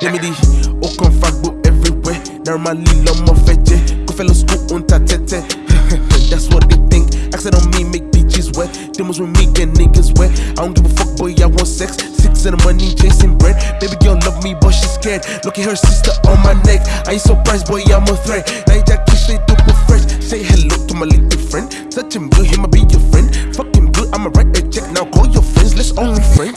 Gemini, aucun fuckboy everywhere. Normally, l'homme en fait, go fellow school on ta tête. That's what they think. Accent on me, make bitches wet. Demos with me, get niggas wet. I don't give a fuck, boy, I want sex. Six and the money, chasing bread. Baby girl love me, but she's scared. Look at her sister on my neck. I ain't surprised, boy, I'm a threat. Now you just kiss it super fresh. Say hello to my little friend. Touch him good, him, I be your friend. Fuck him good, I'ma write a check. Now call your friends, let's only friends.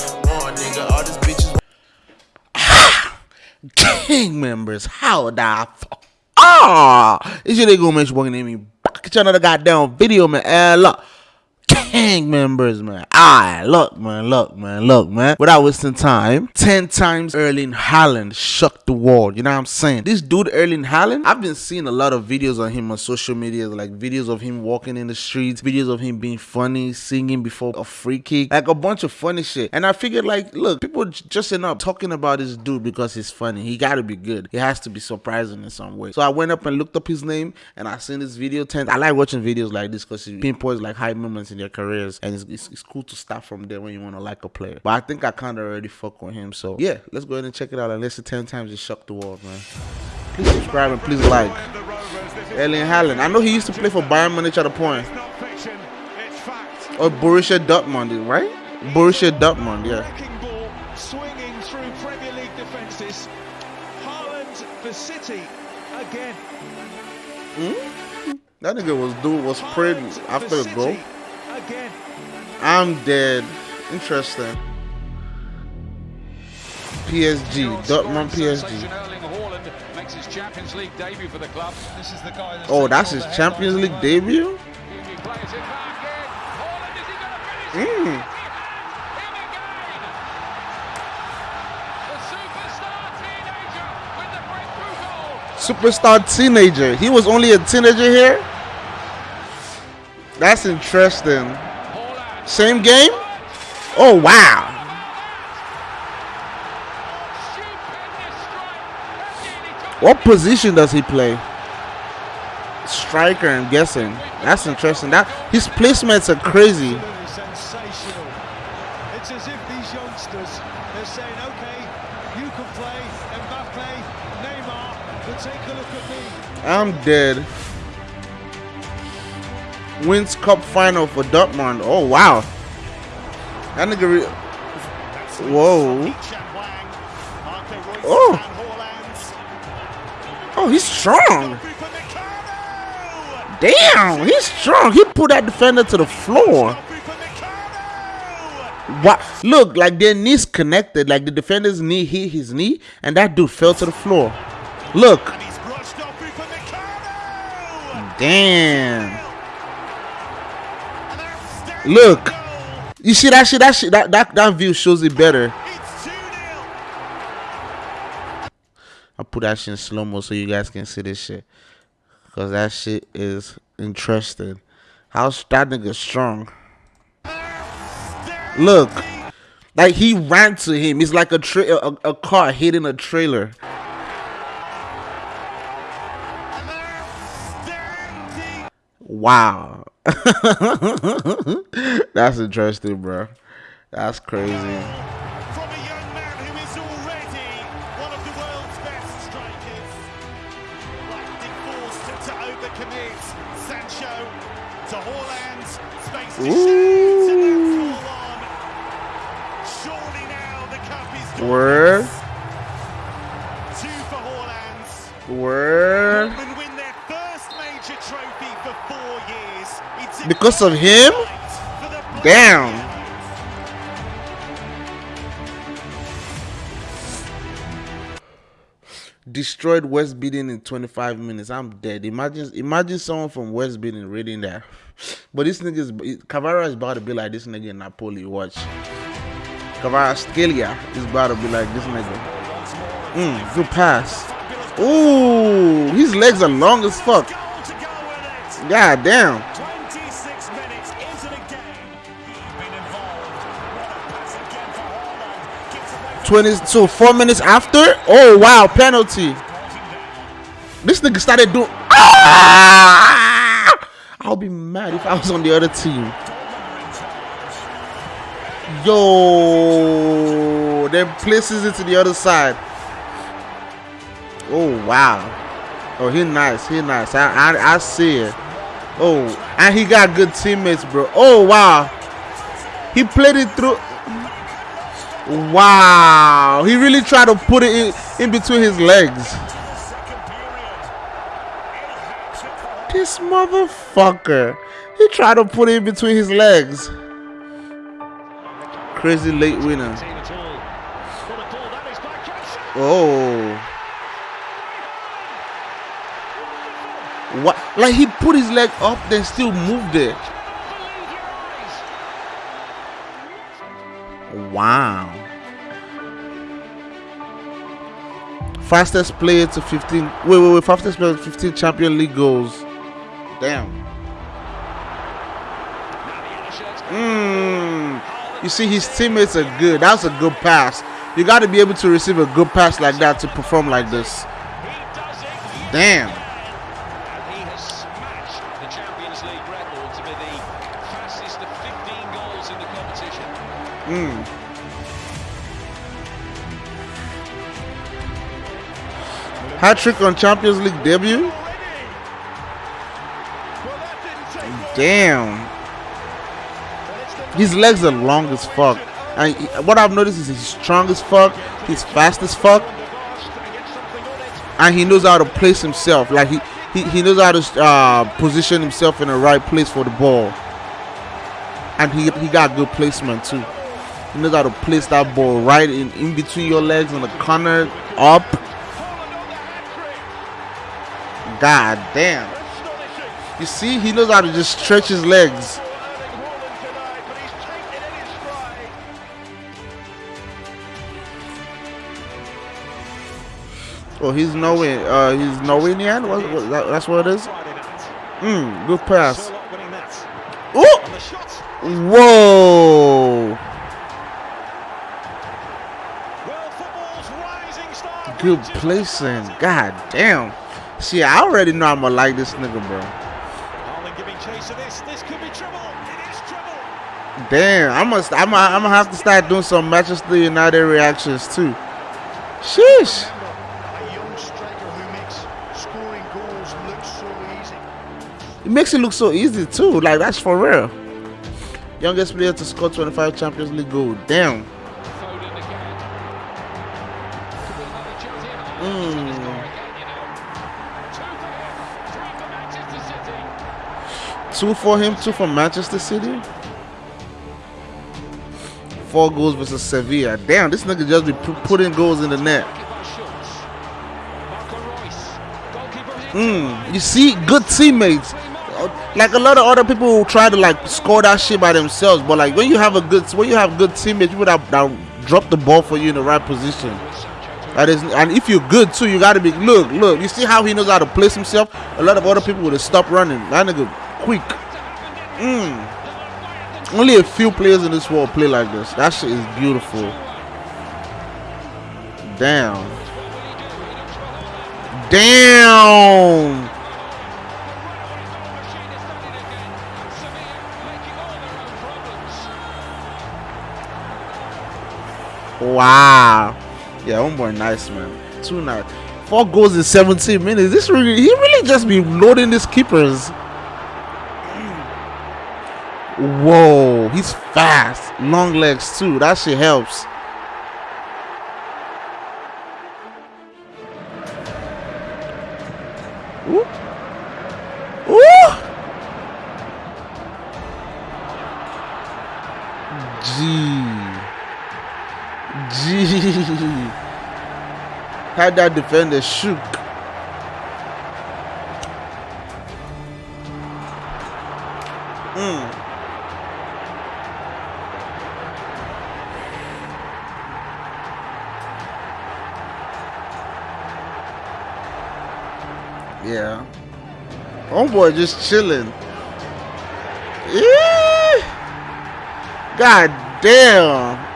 Nigga. All these bitches. Gang members, how the fuck? Ah, it's your nigga Mitch walking in me back at another goddamn video, man. Eh, look. Gang members, man. Alright, look, man, look, man, look, man. Without wasting time, 10 times Erling Haaland shook the world. You know what I'm saying? This dude, Erling Haaland, I've been seeing a lot of videos on him on social media, like videos of him walking in the streets, videos of him being funny, singing before a free kick, like a bunch of funny shit. And I figured, like, look, people just enough talking about this dude because he's funny. He gotta be good. He has to be surprising in some way. So I went up and looked up his name and I seen this video 10. I like watching videos like this because it pinpoints like high moments in their careers and it's, it's, it's cool to start from there when you want to like a player. But I think I kind of already fuck with him. So yeah, let's go ahead and check it out and listen 10 times and shock the world, man. Please subscribe and please like. Erling Haaland. I know he used to play for Bayern Munich at a point. Or Borussia Dortmund, right? Borussia Dortmund, yeah. Swinging through Premier League defences. Haaland for City again. Hmm? That nigga was dude was prayed after a goal. Again. I'm dead. Interesting. PSG, Dortmund PSG. makes his Champions League debut for the club. This is the guy that's Oh, that's his Champions League debut? He plays it back in. Haaland, is he going to finish it? Mm. Him again. The superstar teenager with the breakthrough goal. Superstar teenager. He was only a teenager here? That's interesting. Same game? Oh, wow. Stupendous strike. That nearly took What position does he play? Striker, I'm guessing. That's interesting. That his placements are crazy. It's as if these youngsters are saying, okay, you can play, Mbappe, Neymar, but take a look at me. I'm dead. Wins cup final for Dortmund. Oh wow. That nigga. Whoa. Oh. Oh, he's strong. Damn, he's strong. He put that defender to the floor. What? Look, like their knees connected. Like the defender's knee hit his knee, and that dude fell to the floor. Look. Damn. Look. You see that shit? That shit. That that, that view shows it better. I'll put that shit in slow mo so you guys can see this shit. Cause that shit is interesting. How's that nigga strong? Look, like he ran to him. It's like a tra- a, a car hitting a trailer. Wow. That's interesting, bro. That's crazy. from a Because of him? Damn. Destroyed West Beating in 25 minutes. I'm dead. Imagine, imagine someone from West Beating reading that. But this nigga's Kvara is about to be like this nigga in Napoli. Watch. Kvaratskhelia is about to be like this nigga. Mm, good pass. Ooh, his legs are long as fuck. God damn. 20 so four minutes after. Oh wow, penalty. This nigga started doing. Ah! I'll be mad if I was on the other team. Yo, then places it to the other side. Oh wow. Oh, he nice. He nice. I I, I see it. Oh, and he got good teammates, bro. Oh wow. He played it through. Wow. He really tried to put it in, in between his legs. This motherfucker. He tried to put it in between his legs. Crazy late winner. Oh. What? Like he put his leg up, then still moved it. Wow. Fastest player to 15. Wait, wait, wait. Fastest player to 15 Champion League goals. Damn. Mm. You see, his teammates are good. That's a good pass. You got to be able to receive a good pass like that to perform like this. Damn. And Hat trick on Champions League debut. Damn. His legs are long as fuck. And what I've noticed is he's strong as fuck. He's fast as fuck. And he knows how to place himself. Like he, he, he knows how to uh, position himself in the right place for the ball. And he, he got good placement too. He knows how to place that ball right in, in between your legs in the corner, up. God damn. You see, he knows how to just stretch his legs. Oh, he's Norway. Uh, he's Norwegian. What, what, that, that's what it is. Mm, good pass. Oh, whoa. Good placing. God damn. See, I already know I'm gonna like this nigga, bro. Haaland giving chase to this. This could be trouble. It is trouble. Damn, I must. I'm. I'm gonna have to start doing some Manchester United reactions too. Sheesh. A young striker who makes scoring goals look so easy. It makes it look so easy too. Like that's for real. Youngest player to score 25 Champions League goals. Damn. Foden again. Could be another chance here. Mm. Two for him, two for Manchester City. Four goals versus Sevilla. Damn, this nigga just be putting goals in the net. Mm, you see, good teammates. Uh, Like a lot of other people will try to like score that shit by themselves, but like when you have a good, when you have good teammates, people that, that drop the ball for you in the right position. That is, and if you're good too, you gotta be. Look, look. You see how he knows how to place himself. A lot of other people would have stopped running. That nigga quick. Mm. Only a few players in this world play like this. That shit is beautiful. Damn. Damn. Wow. Yeah, one boy nice man. Two nice. Four goals in 17 minutes. This really he really just be loading these keepers. Whoa, he's fast. Long legs too. That shit helps. Ooh. Ooh. Gee. Gee. Had that defender shook. Yeah. Homeboy just chilling. God damn.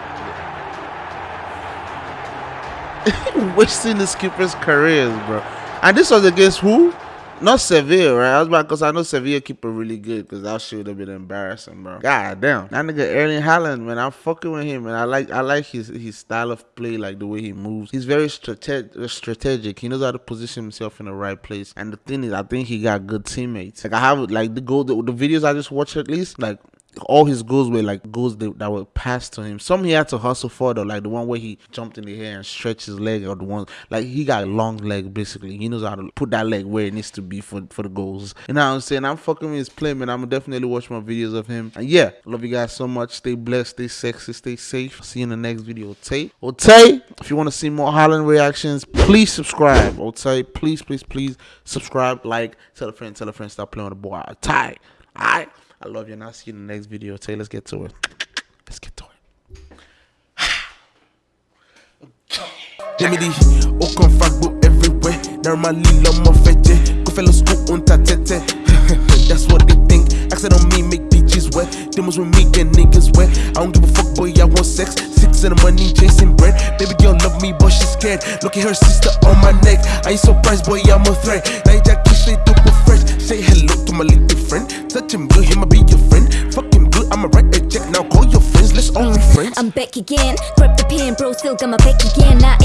Wasting the skipper's careers, bro. And this was against who? Not Sevilla, right? I was about because I know Sevilla keeper really good because that shit would have been embarrassing, bro. God damn. That nigga Erling Haaland, man, I'm fucking with him, and I like I like his his style of play, like the way he moves. He's very strate- strategic. He knows how to position himself in the right place. And the thing is, I think he got good teammates. Like I have like the goal, the, the videos I just watched at least, like all his goals were like goals that, that were passed to him. Some he had to hustle for though, like the one where he jumped in the air and stretched his leg, or the one like he got a long leg basically. He knows how to put that leg where it needs to be for for the goals. You know what I'm saying? I'm fucking with his play, man. I'm definitely watch more videos of him. And yeah, love you guys so much. Stay blessed, stay sexy, stay safe. See you in the next video. Tay. Tay, if you want to see more Haaland reactions, please subscribe. Oh, Tay, please, please, please subscribe, like, tell a friend, tell a friend, stop playing with the boy. Tay. Alright. I love you and I'll see you in the next video. Tay, let's get to it. Let's get to it. Jimmy aucun fuckbook everywhere. Normally, l'homme en fait, go fellow school on ta tête. That's what they think. Accent on me, make bitches wet. Demons with me, get niggas wet. I don't give a fuck, boy, I want sex. Six in the money, chasing bread. Baby girl love me, but she's scared. Look at her sister on my neck. I ain't surprised, boy, I'm a threat. Now again, grab the pen, bro, still got my back again. Not